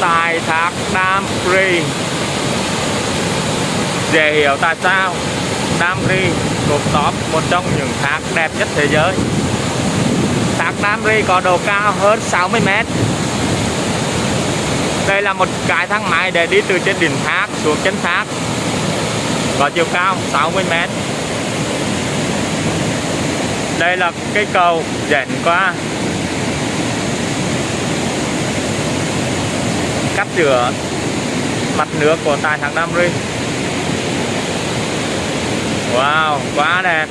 tại thác Đam Ri. Dễ hiểu tại sao Đam Ri thuộc top một trong những thác đẹp nhất thế giới. Thác Đam Ri có độ cao hơn 60 mét. Đây là một cái thang máy để đi từ trên đỉnh thác xuống chân thác, có chiều cao 60 mét. Đây là cây cầu dẫn qua chữa mặt nước của tại thằng Nam Ri Wow, quá đẹp.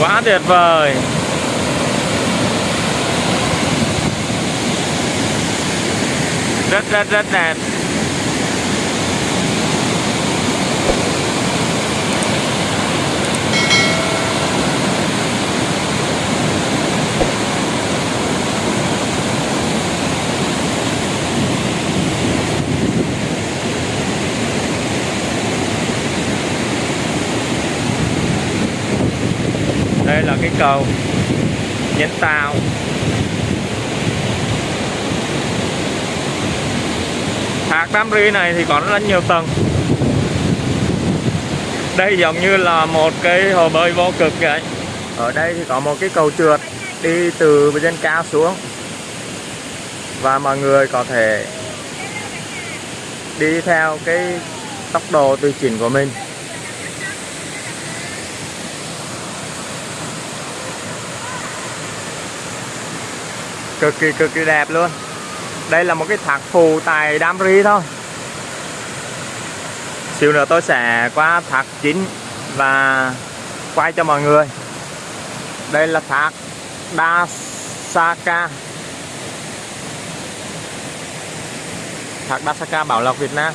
Quá tuyệt vời. Rất rất rất đẹp. Đây là cái cầu nhánh tàu thác Đam Ri này thì có rất nhiều tầng. Đây giống như là một cái hồ bơi vô cực vậy. Ở đây thì có một cái cầu trượt đi từ trên cao xuống. Và mọi người có thể đi theo cái tốc độ tùy chỉnh của mình. Cực kỳ cực kỳ đẹp luôn. Đây là một cái thác phù tại Đam Ri thôi. Xíu nữa tôi sẽ qua thác chính và quay cho mọi người. Đây là thác Dasaka. Thác Dasaka Bảo Lộc Việt Nam.